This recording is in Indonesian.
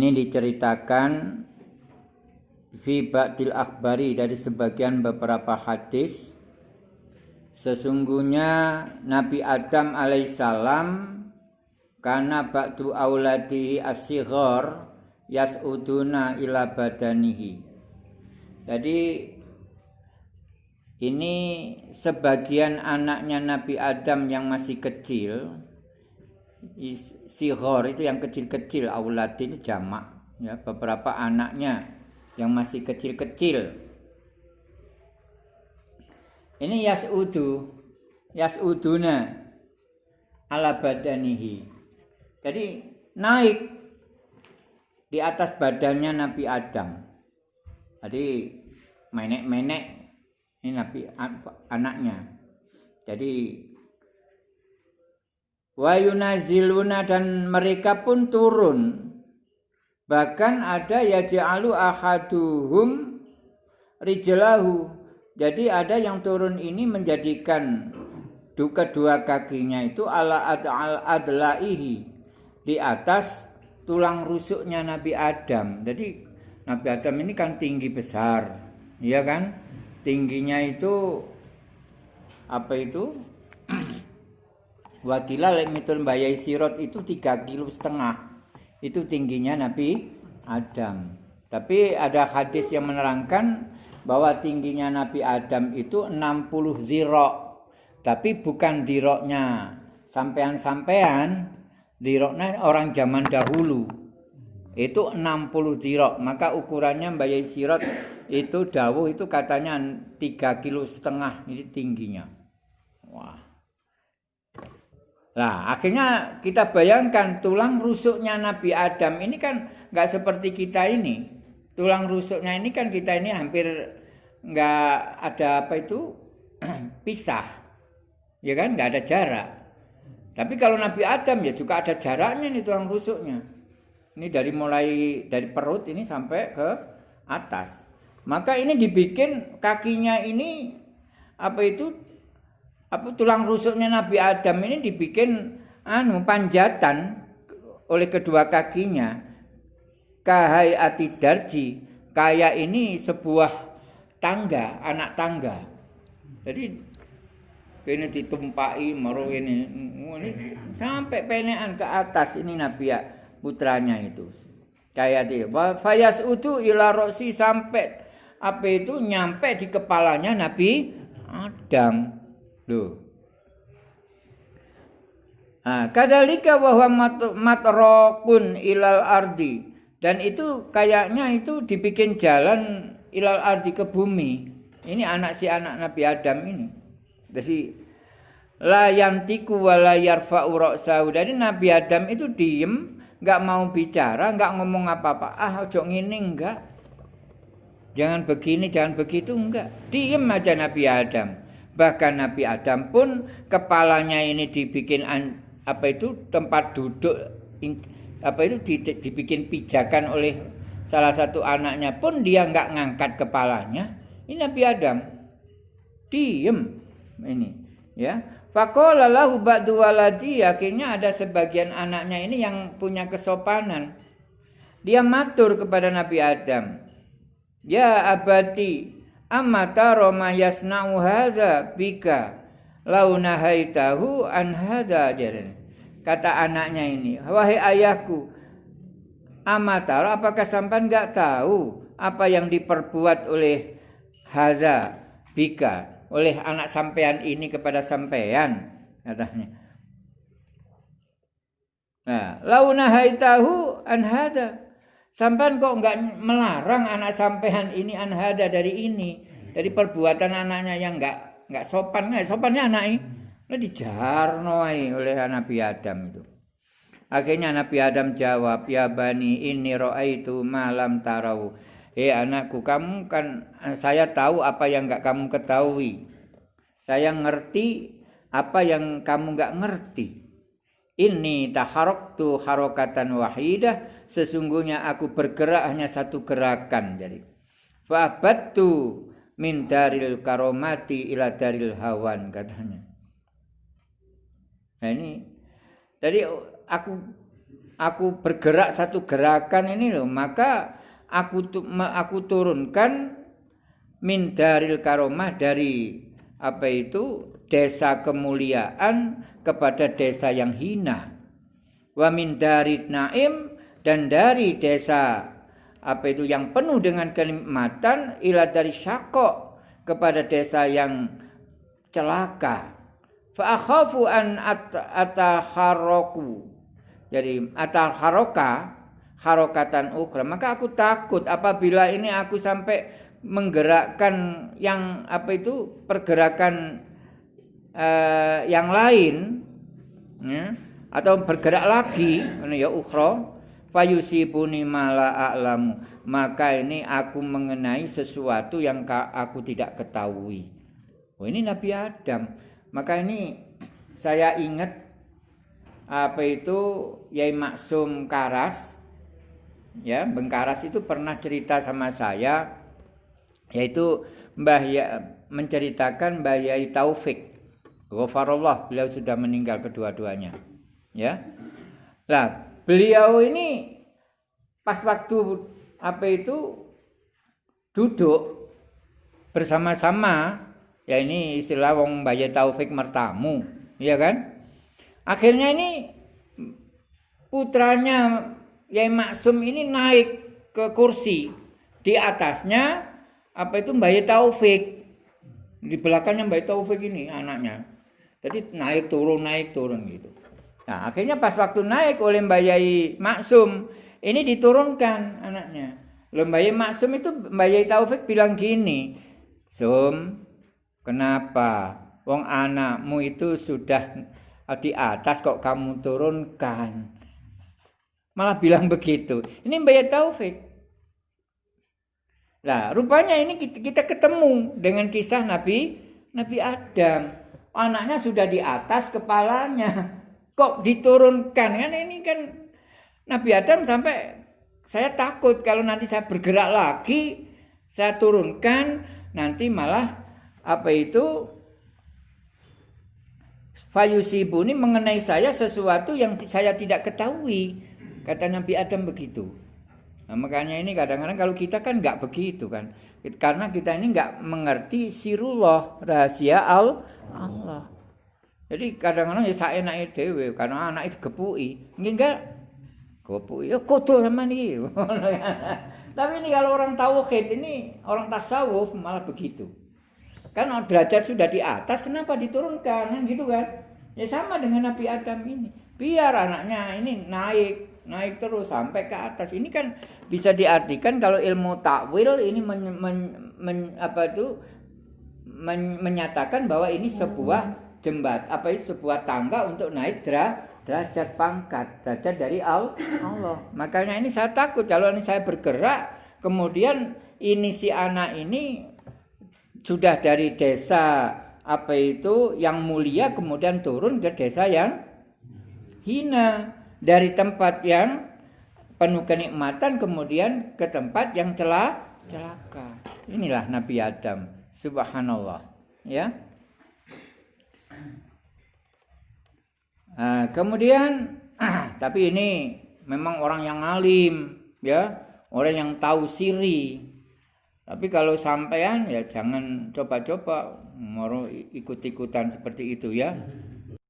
Ini diceritakan fi ba'dil akhbari dari sebagian beberapa hadis. Sesungguhnya Nabi Adam alaihissalam karena ba'du auladihi asyighar yas'uduna ila badanihi. Jadi ini sebagian anaknya Nabi Adam yang masih kecil Sihor itu yang kecil-kecil, aulad itu jamak. Ya, beberapa anaknya yang masih kecil-kecil. Ini yas'udu, yas'uduna ala badanihi. Jadi naik di atas badannya Nabi Adam. Jadi menek-menek ini Nabi anaknya. Jadi wa yunaziluna dan mereka pun turun bahkan ada yaj'alu ahaduhum rijlahu jadi ada yang turun ini menjadikan kedua kakinya itu ala al adlaihi di atas tulang rusuknya Nabi Adam. Jadi Nabi Adam ini kan tinggi besar, ya kan? Tingginya itu apa itu? Wakila lemitul bayai sirot itu tiga kilo setengah. Itu tingginya Nabi Adam. Tapi ada hadis yang menerangkan bahwa tingginya Nabi Adam itu 60 zirok. Tapi bukan diroknya sampean-sampean, diroknya orang zaman dahulu. Itu 60 zirok. Maka ukurannya bayai sirot itu dawuh itu katanya tiga kilo setengah ini tingginya. Wah. Nah, akhirnya kita bayangkan tulang rusuknya Nabi Adam ini kan nggak seperti kita ini. Tulang rusuknya ini kan kita ini hampir nggak ada apa itu pisah, ya kan? Nggak ada jarak. Tapi kalau Nabi Adam ya juga ada jaraknya nih tulang rusuknya. Ini dari mulai dari perut ini sampai ke atas. Maka ini dibikin kakinya ini apa itu apa tulang rusuknya Nabi Adam ini dibikin anu panjatan oleh kedua kakinya. Kahai ati darji kayak ini sebuah tangga anak tangga. Jadi ini ditumpai meru ini, ini sampai penean ke atas ini Nabi ya, putranya itu. Kayak dia fayas utu ila roksi sampai apa itu nyampe di kepalanya Nabi Adam Loh. Nah, kadalika bahwa matrokun ilal ardi dan itu kayaknya itu dibikin jalan ilal ardi ke bumi. Ini anak si anak Nabi Adam ini. Jadi la yantiku wala yarfa'u ra'sahu. Jadi Nabi Adam itu diem, nggak mau bicara, nggak ngomong apa-apa. Ah, ojo ngini enggak. Jangan begini, jangan begitu enggak. Diem aja Nabi Adam. Bahkan Nabi Adam pun kepalanya ini dibikin apa itu tempat duduk apa itu dibikin pijakan oleh salah satu anaknya pun dia nggak ngangkat kepalanya. Ini Nabi Adam diem ini ya. Fakola lahu ba'du waladi akhirnya ada sebagian anaknya ini yang punya kesopanan. Dia matur kepada Nabi Adam. Ya abadi amma taro ma yasna'u hadza bika? Lau nahaitahu an hadza kata anaknya ini wahai ayahku amma taro apakah sampan enggak tahu apa yang diperbuat oleh hadza bika oleh anak sampean ini kepada sampean? Katanya. Nah lau nahaitahu an hadza Sampai kok enggak melarang anak sampean ini anhada dari ini, dari perbuatan anaknya yang enggak enggak sopan, enggak sopannya anak ini. Lo dijarno oleh Nabi Adam itu. Akhirnya Nabi Adam jawab, "Ya bani, ini itu malam tarau." Eh anakku, kamu kan saya tahu apa yang enggak kamu ketahui. Saya ngerti apa yang kamu enggak ngerti. Ini taharoktu harokatan wahidah sesungguhnya aku bergerak hanya satu gerakan jadi fabatu min daril karomati ila daril hawan katanya nah ini jadi aku aku bergerak satu gerakan ini loh, maka aku aku turunkan min daril karomah dari apa itu desa kemuliaan kepada desa yang hina. Wa min dari naim dan dari desa apa itu yang penuh dengan kenikmatan ila dari syakok kepada desa yang celaka. Fa akhafu an ataharoku jadi atal haroka harokatan ukra maka aku takut apabila ini aku sampai menggerakkan yang apa itu pergerakan uh, yang lain ya, atau bergerak lagi ya ukhra fayusibuni mala a'lamu. Maka ini aku mengenai sesuatu yang aku tidak ketahui. Oh ini Nabi Adam. Maka ini saya ingat apa itu Yai Maksum Karas. Ya Bengkaras itu pernah cerita sama saya yaitu Mbah ya, menceritakan Mbah Yai Taufik. Ghafarullah beliau sudah meninggal kedua-duanya. Ya. Nah beliau ini pas waktu apa itu duduk bersama-sama ya ini istilah wong Mbah Yai Taufik mertamu ya kan Akhirnya ini putranya Yai Maksum ini naik ke kursi. Di atasnya apa itu Mbak Taufik. Di belakangnya Mbak Taufik ini anaknya. Jadi naik turun naik turun gitu. Nah, akhirnya pas waktu naik oleh Mbak Yai Maksum, ini diturunkan anaknya. Loh Mbak Yai Maksum itu Mbak Yai Taufik bilang gini, "Sum, kenapa wong anakmu itu sudah di atas kok kamu turunkan. Malah bilang begitu. Ini Mbak Taufik. Nah, rupanya ini kita ketemu dengan kisah Nabi Nabi Adam. Anaknya sudah di atas kepalanya. Kok diturunkan? Kan ini kan Nabi Adam sampai saya takut kalau nanti saya bergerak lagi, saya turunkan, nanti malah apa itu Fayusibuni mengenai saya sesuatu yang saya tidak ketahui. Kata Nabi Adam begitu. Nah, makanya ini kadang-kadang kalau kita kan nggak begitu kan. Karena kita ini nggak mengerti sirullah, rahasia Allah. Jadi kadang-kadang ya saya naik dewe karena anak itu kepui. Enggak kepui. Ya kotor sama nih. Tapi ini kalau orang tauhid ini orang tasawuf malah begitu. Kan derajat sudah di atas, kenapa diturunkan? Kan gitu kan? Ya sama dengan Nabi Adam ini. Biar anaknya ini naik, naik terus sampai ke atas. Ini kan bisa diartikan kalau ilmu takwil ini men, men, men, apa itu men, menyatakan bahwa ini sebuah jembat, apa itu sebuah tangga untuk naik derajat pangkat, derajat dari Allah. Makanya ini saya takut kalau ini saya bergerak, kemudian ini si anak ini sudah dari desa apa itu yang mulia kemudian turun ke desa yang hina. Dari tempat yang penuh kenikmatan kemudian ke tempat yang celah celaka. Inilah Nabi Adam. Subhanallah. Ya nah, kemudian tapi ini memang orang yang alim ya orang yang tahu siri tapi kalau sampean ya jangan coba-coba mau ikut-ikutan seperti itu ya.